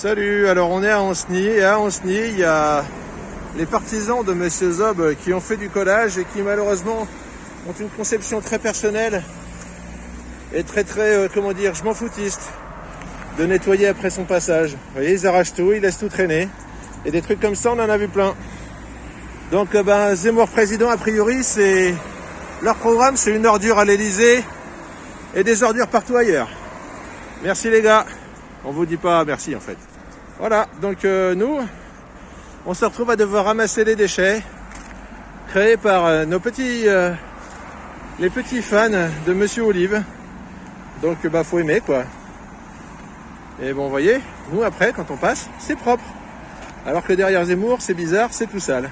Salut, alors on est à Anceny et à Anceny il y a les partisans de Monsieur Zob qui ont fait du collage et qui malheureusement ont une conception très personnelle et très très, euh, comment dire, je m'en foutiste de nettoyer après son passage. Vous voyez, ils arrachent tout, ils laissent tout traîner et des trucs comme ça on en a vu plein. Donc euh, ben, Zemmour président a priori c'est leur programme c'est une ordure à l'Elysée et des ordures partout ailleurs. Merci les gars. On vous dit pas merci en fait. Voilà, donc euh, nous, on se retrouve à devoir ramasser les déchets créés par euh, nos petits, euh, les petits fans de Monsieur Olive. Donc bah faut aimer quoi. Et bon, vous voyez, nous après, quand on passe, c'est propre. Alors que derrière Zemmour, c'est bizarre, c'est tout sale.